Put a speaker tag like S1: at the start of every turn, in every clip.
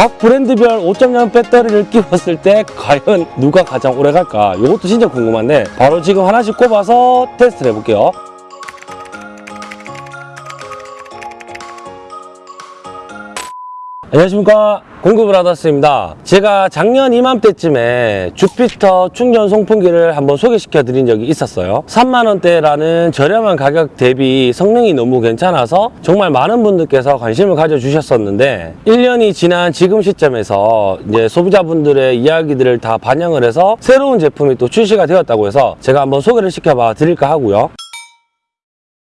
S1: 각 브랜드별 5.0 배터리를 끼웠을 때 과연 누가 가장 오래 갈까? 이것도 진짜 궁금한데 바로 지금 하나씩 꼽아서 테스트를 해볼게요. 안녕하십니까. 공급을하다스입니다. 제가 작년 이맘때쯤에 주피터 충전 송풍기를 한번 소개시켜 드린 적이 있었어요. 3만원대라는 저렴한 가격 대비 성능이 너무 괜찮아서 정말 많은 분들께서 관심을 가져주셨었는데 1년이 지난 지금 시점에서 이제 소비자분들의 이야기들을 다 반영을 해서 새로운 제품이 또 출시가 되었다고 해서 제가 한번 소개를 시켜봐 드릴까 하고요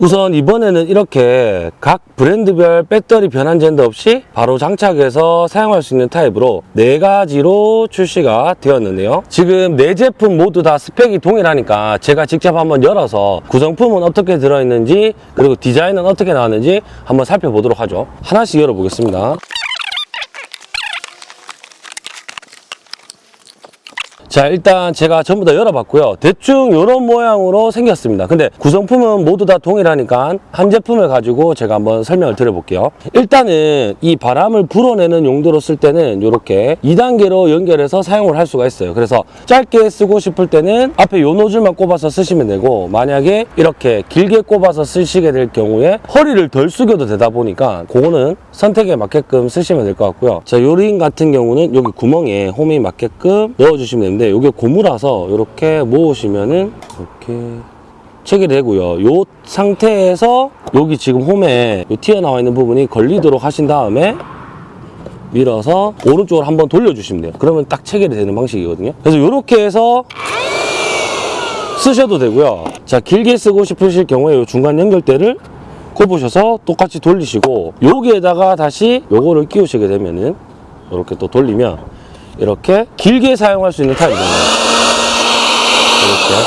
S1: 우선 이번에는 이렇게 각 브랜드별 배터리 변환 젠더 없이 바로 장착해서 사용할 수 있는 타입으로 네 가지로 출시가 되었는데요. 지금 네 제품 모두 다 스펙이 동일하니까 제가 직접 한번 열어서 구성품은 어떻게 들어있는지 그리고 디자인은 어떻게 나왔는지 한번 살펴보도록 하죠. 하나씩 열어보겠습니다. 자 일단 제가 전부 다 열어봤고요. 대충 이런 모양으로 생겼습니다. 근데 구성품은 모두 다 동일하니까 한 제품을 가지고 제가 한번 설명을 드려볼게요. 일단은 이 바람을 불어내는 용도로 쓸 때는 이렇게 2단계로 연결해서 사용을 할 수가 있어요. 그래서 짧게 쓰고 싶을 때는 앞에 요 노즐만 꼽아서 쓰시면 되고 만약에 이렇게 길게 꼽아서 쓰시게 될 경우에 허리를 덜 숙여도 되다 보니까 그거는 선택에 맞게끔 쓰시면 될 것 같고요. 자 요 링 같은 경우는 여기 구멍에 홈이 맞게끔 넣어주시면 되는데 이게 고무라서 이렇게 모으시면은 이렇게 체결이 되고요. 요 상태에서 여기 지금 홈에 요 튀어나와 있는 부분이 걸리도록 하신 다음에 밀어서 오른쪽으로 한번 돌려주시면 돼요. 그러면 딱 체결이 되는 방식이거든요. 그래서 이렇게 해서 쓰셔도 되고요. 자 길게 쓰고 싶으실 경우에 요 중간 연결대를 꼽으셔서 똑같이 돌리시고 여기에다가 다시 요거를 끼우시게 되면은 이렇게 또 돌리면 이렇게 길게 사용할 수 있는 타입입니다. 이렇게.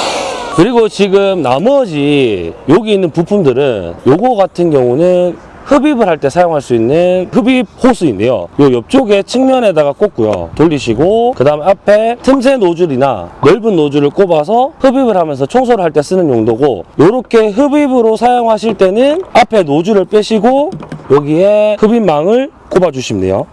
S1: 그리고 지금 나머지 여기 있는 부품들은 요거 같은 경우는 흡입을 할 때 사용할 수 있는 흡입 호스인데요. 요 옆쪽에 측면에다가 꽂고요. 돌리시고 그 다음 앞에 틈새 노즐이나 넓은 노즐을 꼽아서 흡입을 하면서 청소를 할 때 쓰는 용도고 요렇게 흡입으로 사용하실 때는 앞에 노즐을 빼시고 여기에 흡입망을 꼽아주시면 돼요.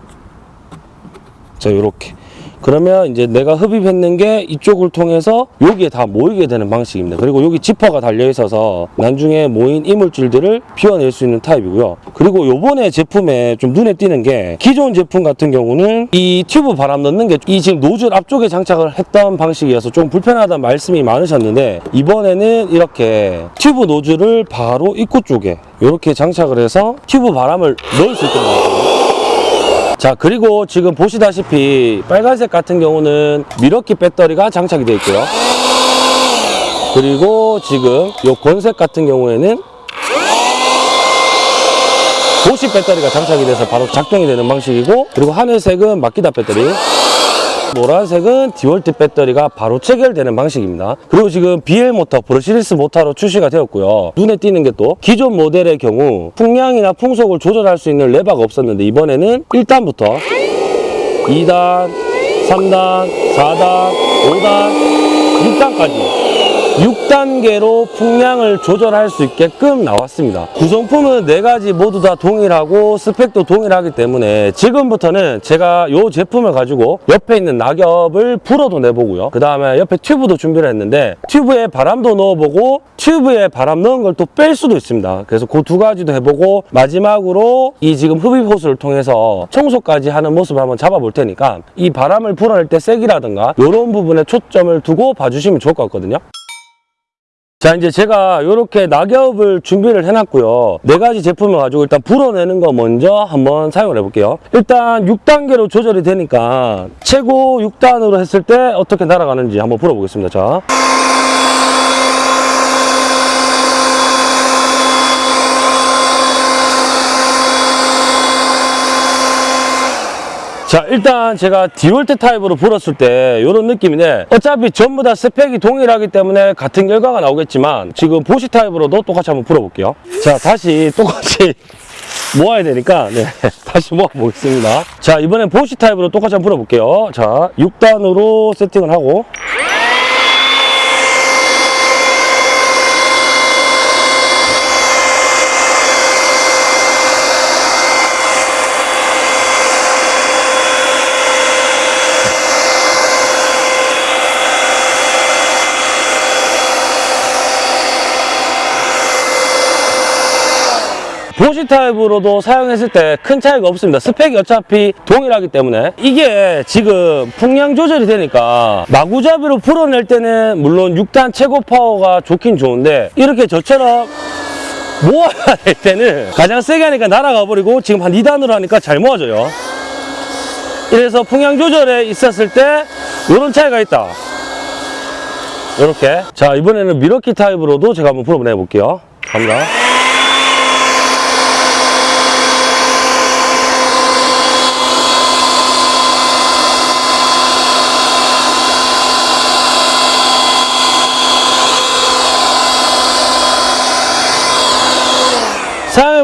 S1: 자 요렇게 그러면 이제 내가 흡입했는 게 이쪽을 통해서 여기에 다 모이게 되는 방식입니다. 그리고 여기 지퍼가 달려 있어서 나중에 모인 이물질들을 비워낼 수 있는 타입이고요. 그리고 요번에 제품에 좀 눈에 띄는 게 기존 제품 같은 경우는 이 튜브 바람 넣는 게 이 지금 노즐 앞쪽에 장착을 했던 방식이어서 좀 불편하다는 말씀이 많으셨는데 이번에는 이렇게 튜브 노즐을 바로 입구 쪽에 이렇게 장착을 해서 튜브 바람을 넣을 수 있게 나왔거든요 자 그리고 지금 보시다시피 빨간색 같은 경우는 미러키 배터리가 장착이 되어 있고요. 그리고 지금 요 권색 같은 경우에는 보시 배터리가 장착이 돼서 바로 작동이 되는 방식이고 그리고 하늘색은 마키다 배터리 노란색은 디월트 배터리가 바로 체결되는 방식입니다. 그리고 지금 BL 모터, brushless 모터로 출시가 되었고요. 눈에 띄는 게 또 기존 모델의 경우 풍량이나 풍속을 조절할 수 있는 레버가 없었는데 이번에는 1단부터 2단, 3단, 4단, 5단, 6단까지 6단계로 풍량을 조절할 수 있게끔 나왔습니다. 구성품은 네가지 모두 다 동일하고 스펙도 동일하기 때문에 지금부터는 제가 이 제품을 가지고 옆에 있는 낙엽을 불어도 내보고요. 그 다음에 옆에 튜브도 준비를 했는데 튜브에 바람도 넣어보고 튜브에 바람 넣은 걸 또 뺄 수도 있습니다. 그래서 그 두 가지도 해보고 마지막으로 이 지금 흡입 호스를 통해서 청소까지 하는 모습을 한번 잡아볼 테니까 이 바람을 불어낼 때 세기라든가 이런 부분에 초점을 두고 봐주시면 좋을 것 같거든요. 자 이제 제가 이렇게 낙엽을 준비를 해놨고요. 네 가지 제품을 가지고 일단 불어내는 거 먼저 한번 사용을 해볼게요. 일단 6단계로 조절이 되니까 최고 6단으로 했을 때 어떻게 날아가는지 한번 불어보겠습니다. 자. 자 일단 제가 디월트 타입으로 불었을 때 이런 느낌인데 어차피 전부 다 스펙이 동일하기 때문에 같은 결과가 나오겠지만 지금 보시 타입으로도 똑같이 한번 불어볼게요. 자 다시 똑같이 모아야 되니까 네 다시 모아 보겠습니다. 자 이번엔 보시 타입으로 똑같이 한번 불어볼게요. 자 6단으로 세팅을 하고 보시 타입으로도 사용했을 때 큰 차이가 없습니다. 스펙이 어차피 동일하기 때문에 이게 지금 풍량 조절이 되니까 마구잡이로 불어낼 때는 물론 6단 최고 파워가 좋긴 좋은데 이렇게 저처럼 모아야 될 때는 가장 세게 하니까 날아가 버리고 지금 한 2단으로 하니까 잘 모아져요. 이래서 풍량 조절에 있었을 때 이런 차이가 있다. 이렇게 자 이번에는 밀워키 타입으로도 제가 한번 불어보내 볼게요. 갑니다.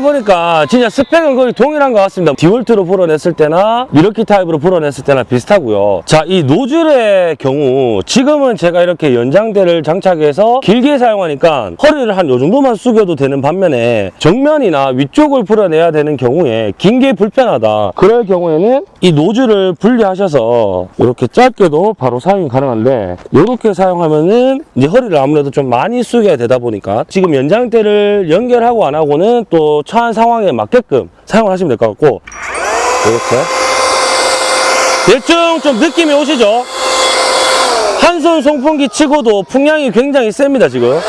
S1: 보니까 진짜 스펙은 거의 동일한 것 같습니다. 디월트로 불어냈을 때나 밀워키 타입으로 불어냈을 때나 비슷하고요. 자, 이 노즐의 경우 지금은 제가 이렇게 연장대를 장착해서 길게 사용하니까 허리를 한 요 정도만 숙여도 되는 반면에 정면이나 위쪽을 불어내야 되는 경우에 긴 게 불편하다. 그럴 경우에는 이 노즐을 분리하셔서 이렇게 짧게도 바로 사용이 가능한데 이렇게 사용하면은 이제 허리를 아무래도 좀 많이 숙여야 되다 보니까 지금 연장대를 연결하고 안 하고는 또 처한 상황에 맞게끔 사용을 하시면 될 것 같고. 이렇게. 대충 좀 느낌이 오시죠? 한손 송풍기 치고도 풍량이 굉장히 셉니다 지금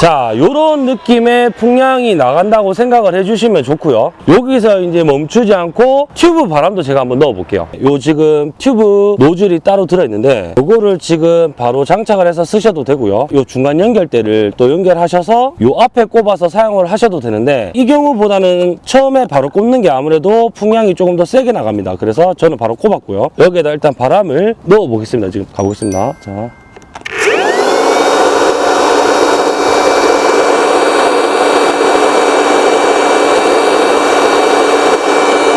S1: 자, 요런 느낌의 풍량이 나간다고 생각을 해주시면 좋고요. 여기서 이제 멈추지 않고 튜브 바람도 제가 한번 넣어 볼게요. 요 지금 튜브 노즐이 따로 들어있는데 요거를 지금 바로 장착을 해서 쓰셔도 되고요. 요 중간 연결대를 또 연결하셔서 요 앞에 꼽아서 사용을 하셔도 되는데 이 경우보다는 처음에 바로 꼽는 게 아무래도 풍량이 조금 더 세게 나갑니다. 그래서 저는 바로 꼽았고요. 여기에다 일단 바람을 넣어 보겠습니다. 지금 가보겠습니다. 자.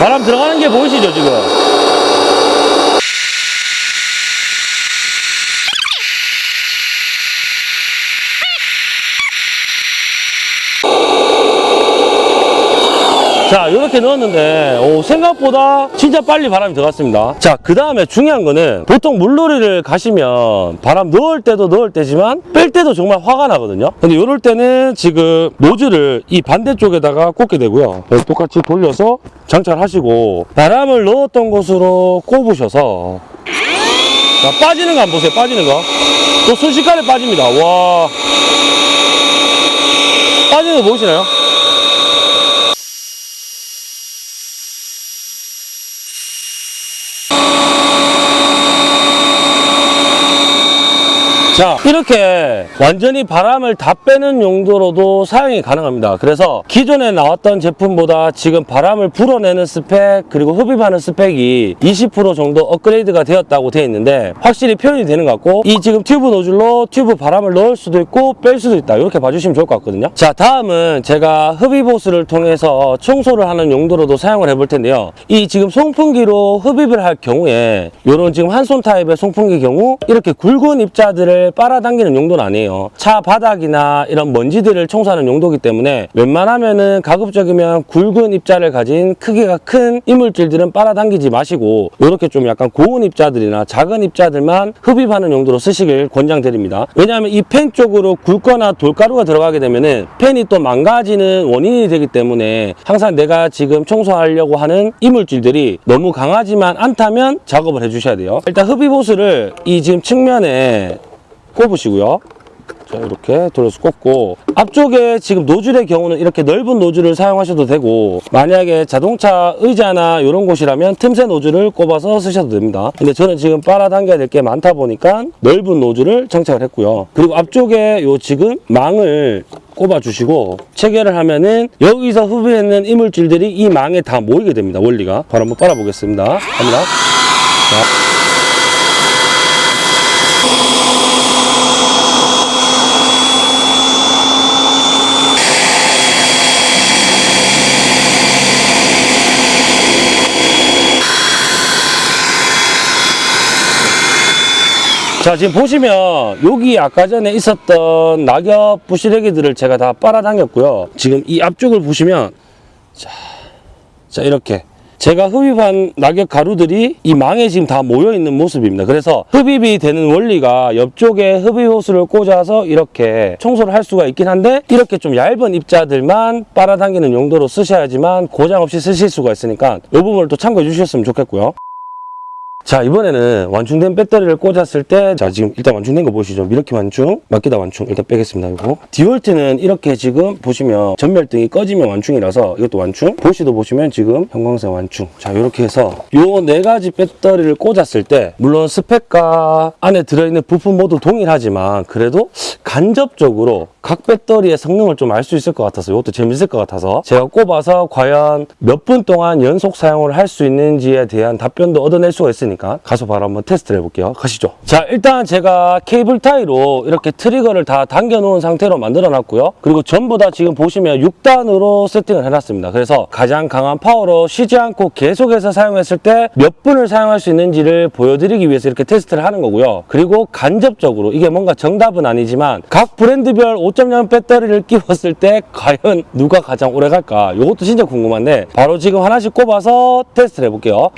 S1: 바람 들어가는 게 보이시죠 지금 자 이렇게 넣었는데 오, 생각보다 진짜 빨리 바람이 들어갔습니다. 자 그 다음에 중요한 거는 보통 물놀이를 가시면 바람 넣을 때도 넣을 때지만 뺄 때도 정말 화가 나거든요. 근데 이럴 때는 지금 노즐을 이 반대쪽에다가 꽂게 되고요. 네, 똑같이 돌려서 장착하시고 바람을 넣었던 곳으로 꼽으셔서. 자 빠지는 거 한번 보세요 빠지는 거또 순식간에 빠집니다. 와. 빠지는 거 보이시나요? 자 이렇게 완전히 바람을 다 빼는 용도로도 사용이 가능합니다. 그래서 기존에 나왔던 제품보다 지금 바람을 불어내는 스펙 그리고 흡입하는 스펙이 20% 정도 업그레이드가 되었다고 되어 있는데 확실히 표현이 되는 것 같고 이 지금 튜브 노즐로 튜브 바람을 넣을 수도 있고 뺄 수도 있다. 이렇게 봐주시면 좋을 것 같거든요. 자 다음은 제가 흡입 호스를 통해서 청소를 하는 용도로도 사용을 해볼 텐데요. 이 지금 송풍기로 흡입을 할 경우에 이런 지금 한 손 타입의 송풍기 경우 이렇게 굵은 입자들을 빨아당기는 용도는 아니에요. 차 바닥이나 이런 먼지들을 청소하는 용도이기 때문에 웬만하면 은 가급적이면 굵은 입자를 가진 크기가 큰 이물질들은 빨아당기지 마시고 이렇게 좀 약간 고운 입자들이나 작은 입자들만 흡입하는 용도로 쓰시길 권장드립니다. 왜냐하면 이 팬 쪽으로 굵거나 돌가루가 들어가게 되면 은 팬이 또 망가지는 원인이 되기 때문에 항상 내가 지금 청소하려고 하는 이물질들이 너무 강하지만 않다면 작업을 해주셔야 돼요. 일단 흡입 호스를 이 지금 측면에 꼽으시고요. 자, 이렇게 돌려서 꼽고 앞쪽에 지금 노즐의 경우는 이렇게 넓은 노즐을 사용하셔도 되고 만약에 자동차 의자나 이런 곳이라면 틈새 노즐을 꼽아서 쓰셔도 됩니다. 근데 저는 지금 빨아당겨야 될 게 많다 보니까 넓은 노즐을 장착을 했고요. 그리고 앞쪽에 요 지금 망을 꼽아 주시고 체결을 하면은 여기서 흡입했는 이물질들이 이 망에 다 모이게 됩니다. 원리가 바로 한번 빨아 보겠습니다. 갑니다. 자. 자 지금 보시면 여기 아까 전에 있었던 낙엽 부시래기들을 제가 다 빨아당겼고요 지금 이 앞쪽을 보시면 자, 자 이렇게 제가 흡입한 낙엽 가루들이 이 망에 지금 다 모여 있는 모습입니다. 그래서 흡입이 되는 원리가 옆쪽에 흡입 호스를 꽂아서 이렇게 청소를 할 수가 있긴 한데 이렇게 좀 얇은 입자들만 빨아당기는 용도로 쓰셔야지만 고장 없이 쓰실 수가 있으니까 이 부분을 또 참고해 주셨으면 좋겠고요. 자 이번에는 완충된 배터리를 꽂았을 때 자 지금 일단 완충된 거 보시죠. 이렇게 완충 마키다 완충 일단 빼겠습니다 이거. 디월트는 이렇게 지금 보시면 점멸등이 꺼지면 완충이라서 이것도 완충 보쉬도 보시면 지금 형광색 완충. 자 이렇게 해서 요 네 가지 배터리를 꽂았을 때 물론 스펙과 안에 들어있는 부품 모두 동일하지만 그래도 간접적으로 각 배터리의 성능을 좀 알 수 있을 것 같아서 이것도 재밌을 것 같아서 제가 꼽아서 과연 몇 분 동안 연속 사용을 할 수 있는지에 대한 답변도 얻어낼 수가 있으니 까 가서 바로 한번 테스트를 해볼게요. 가시죠. 자 일단 제가 케이블 타이로 이렇게 트리거를 다 당겨 놓은 상태로 만들어 놨고요. 그리고 전부 다 지금 보시면 6단으로 세팅을 해놨습니다. 그래서 가장 강한 파워로 쉬지 않고 계속해서 사용했을 때 몇 분을 사용할 수 있는지를 보여드리기 위해서 이렇게 테스트를 하는 거고요. 그리고 간접적으로 이게 뭔가 정답은 아니지만 각 브랜드별 5.0 배터리를 끼웠을 때 과연 누가 가장 오래 갈까? 이것도 진짜 궁금한데 바로 지금 하나씩 꼽아서 테스트를 해볼게요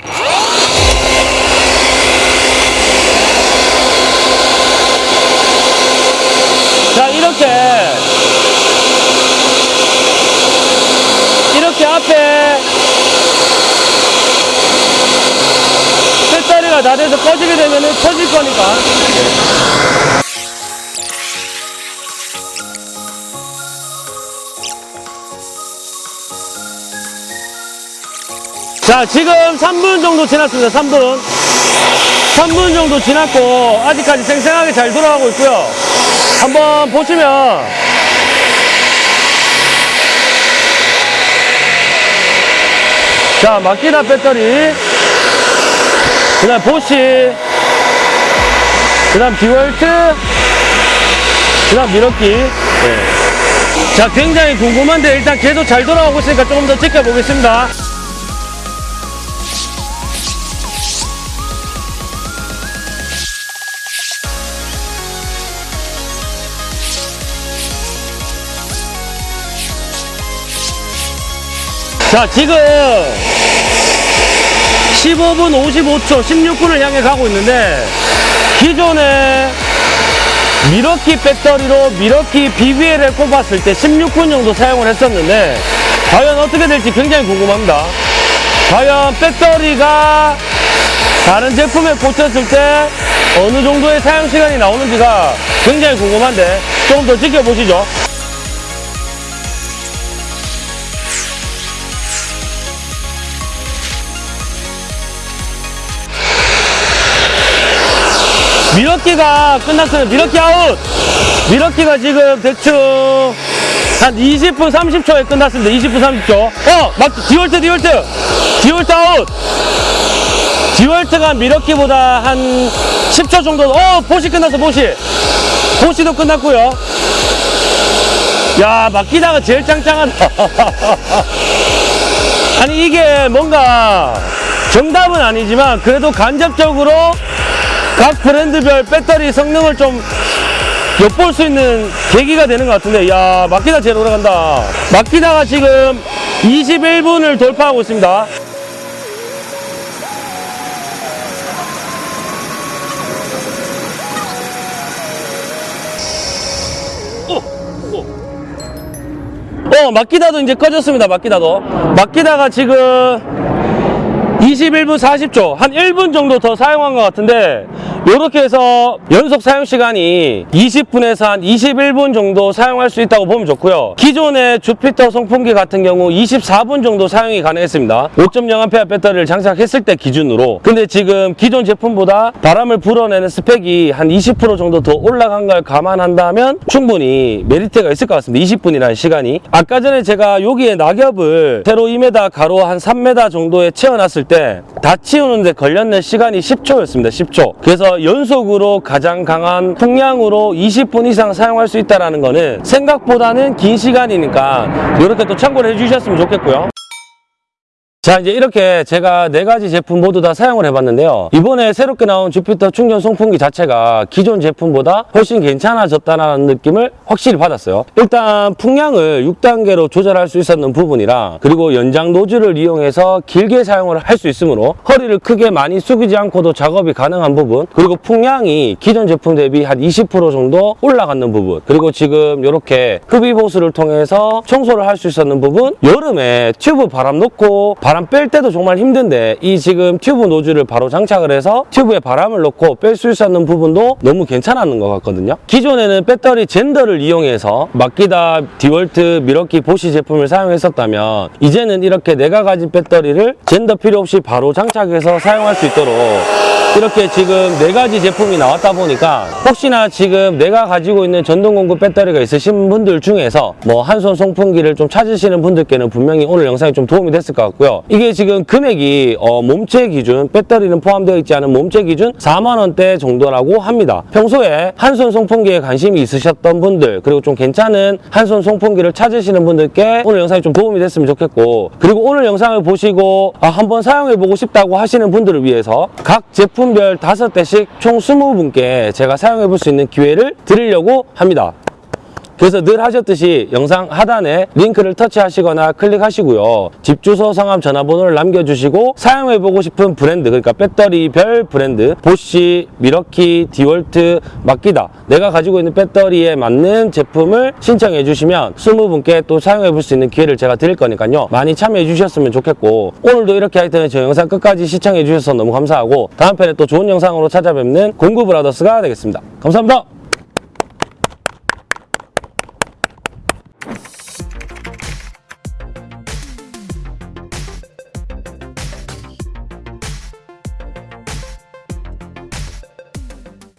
S1: 자 이렇게 이렇게 앞에 다 돼서 꺼지게 되면 터질 거니까. 자 지금 3분 정도 지났습니다 3분. 3분 정도 지났고 아직까지 생생하게 잘 돌아가고 있고요. 한번 보시면 자 마키나 배터리. 그 다음 보시. 그 다음 디월트. 그 다음 미러키. 자 굉장히 궁금한데 일단 계속 잘 돌아가고 있으니까 조금 더 지켜보겠습니다 자 지금 15분 55초 16분을 향해 가고 있는데 기존에 미러키 배터리로 미러키 BBL을 꼽았을 때 16분 정도 사용을 했었는데 과연 어떻게 될지 굉장히 궁금합니다. 과연 배터리가 다른 제품에 꽂혔을 때 어느 정도의 사용 시간이 나오는지가 굉장히 궁금한데 조금 더 지켜보시죠 밀워키가 끝났어요. 밀워키 아웃! 밀워키가 지금 대충 한 20분 30초에 끝났습니다. 20분 30초. 어! 막, 디월트, 디월트! 디월트 아웃! 디월트가 밀워키보다 한 10초 정도, 어! 보쉬 끝났어, 보쉬! 보쉬도 끝났고요 야, 마키다가 제일 짱짱하다. 아니, 이게 뭔가 정답은 아니지만 그래도 간접적으로 각 브랜드별 배터리 성능을 좀 엿볼 수 있는 계기가 되는 것 같은데 야 마키다 제일 오래 간다. 마키다가 지금 21분을 돌파하고 있습니다. 어 마키다도 이제 꺼졌습니다 마키다도. 마키다가 지금 21분 40초 한 1분 정도 더 사용한 것 같은데 이렇게 해서 연속 사용 시간이 20분에서 한 21분 정도 사용할 수 있다고 보면 좋고요. 기존의 주피터 송풍기 같은 경우 24분 정도 사용이 가능했습니다. 5.0A 배터리를 장착했을 때 기준으로. 근데 지금 기존 제품보다 바람을 불어내는 스펙이 한 20% 정도 더 올라간 걸 감안한다면 충분히 메리트가 있을 것 같습니다. 20분이라는 시간이. 아까 전에 제가 여기에 낙엽을 세로 2m 가로 한 3m 정도에 채워놨을 때 다 치우는데 걸렸는 시간이 10초였습니다. 10초. 그래서 연속으로 가장 강한 풍량으로 20분 이상 사용할 수 있다는 거는 생각보다는 긴 시간이니까 이렇게 또 참고를 해주셨으면 좋겠고요 자 이제 이렇게 제가 네 가지 제품 모두 다 사용을 해봤는데요. 이번에 새롭게 나온 주피터 충전 송풍기 자체가 기존 제품보다 훨씬 괜찮아졌다는 느낌을 확실히 받았어요. 일단 풍량을 6단계로 조절할 수 있었는 부분이라 그리고 연장 노즐을 이용해서 길게 사용을 할 수 있으므로 허리를 크게 많이 숙이지 않고도 작업이 가능한 부분 그리고 풍량이 기존 제품 대비 한 20% 정도 올라가는 부분 그리고 지금 이렇게 흡입 호스를 통해서 청소를 할 수 있었는 부분 여름에 튜브 바람 넣고 바람 뺄 때도 정말 힘든데 이 지금 튜브 노즐을 바로 장착을 해서 튜브에 바람을 넣고 뺄 수 있었는 부분도 너무 괜찮았는 것 같거든요. 기존에는 배터리 젠더를 이용해서 마키다 디월트 미러키 보시 제품을 사용했었다면 이제는 이렇게 내가 가진 배터리를 젠더 필요 없이 바로 장착해서 사용할 수 있도록 이렇게 지금 네 가지 제품이 나왔다 보니까 혹시나 지금 내가 가지고 있는 전동공구 배터리가 있으신 분들 중에서 뭐 한 손 송풍기를 좀 찾으시는 분들께는 분명히 오늘 영상이 좀 도움이 됐을 것 같고요. 이게 지금 금액이 어, 몸체 기준 배터리는 포함되어 있지 않은 몸체 기준 4만 원대 정도라고 합니다. 평소에 한 손 송풍기에 관심이 있으셨던 분들 그리고 좀 괜찮은 한 손 송풍기를 찾으시는 분들께 오늘 영상이 좀 도움이 됐으면 좋겠고 그리고 오늘 영상을 보시고 아, 한번 사용해보고 싶다고 하시는 분들을 위해서 각 제품 별 5대씩 총 20분께 제가 사용해 볼 수 있는 기회를 드리려고 합니다. 그래서 늘 하셨듯이 영상 하단에 링크를 터치하시거나 클릭하시고요. 집 주소, 성함, 전화번호를 남겨주시고 사용해보고 싶은 브랜드, 그러니까 배터리별 브랜드, 보쉬, 밀워키, 디월트, 마키다 내가 가지고 있는 배터리에 맞는 제품을 신청해 주시면 20분께 또 사용해 볼 수 있는 기회를 제가 드릴 거니까요. 많이 참여해 주셨으면 좋겠고 오늘도 이렇게 하여튼 저 영상 끝까지 시청해 주셔서 너무 감사하고 다음 편에 또 좋은 영상으로 찾아뵙는 공구브라더스가 되겠습니다. 감사합니다.